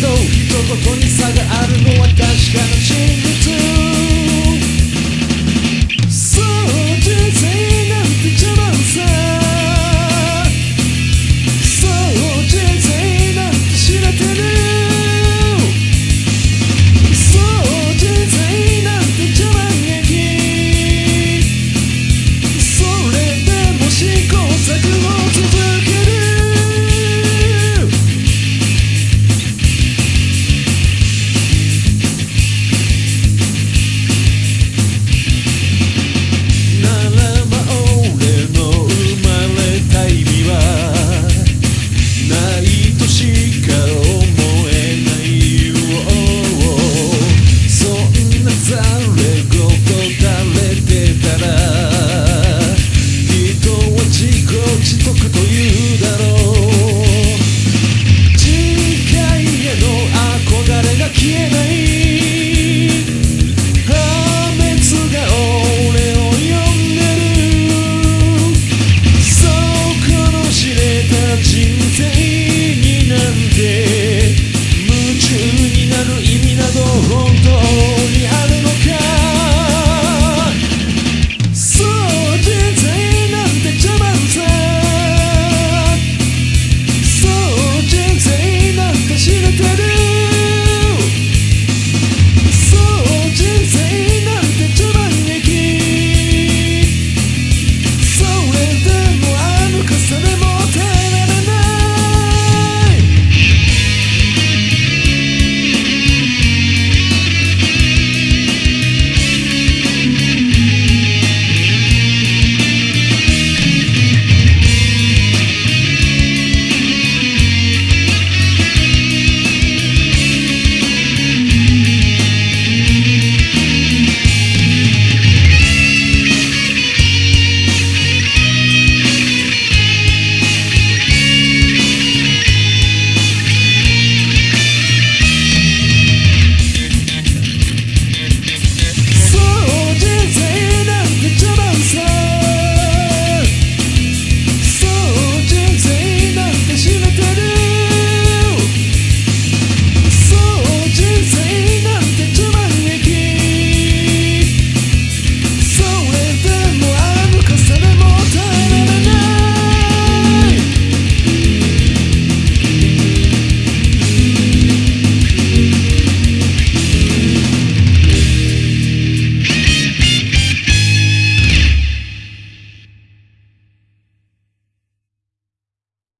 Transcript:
どどこに差があるのは確かな真実